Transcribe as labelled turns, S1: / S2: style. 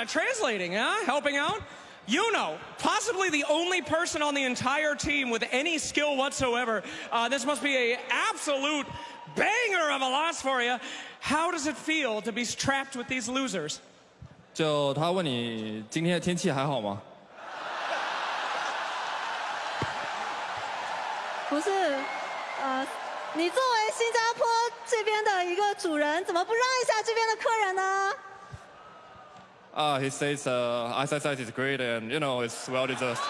S1: uh, translating, huh? Helping out. You know, possibly the only person on the entire team with any skill whatsoever. Uh, this must be a absolute banger of a loss for you. How does it feel to be trapped with these losers?
S2: 就他问你今天的天气还好吗？
S3: 不是，呃，你作为新加坡这边的一个主人，怎么不让一下这边的客人呢？
S2: 啊、uh,，He says, uh, eyesight is great and you know it's well deserved.